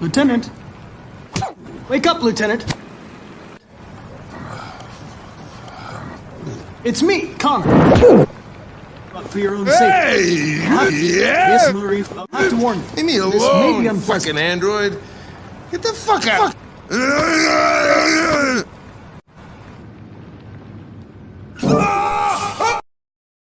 Lieutenant. Wake up, Lieutenant. It's me, Connor. For your own safety. Hey! Yeah! Yes, Marie. I'll have to warn you. Leave me alone. This may be unpleasant. fucking android. Get the fuck out. Fuck.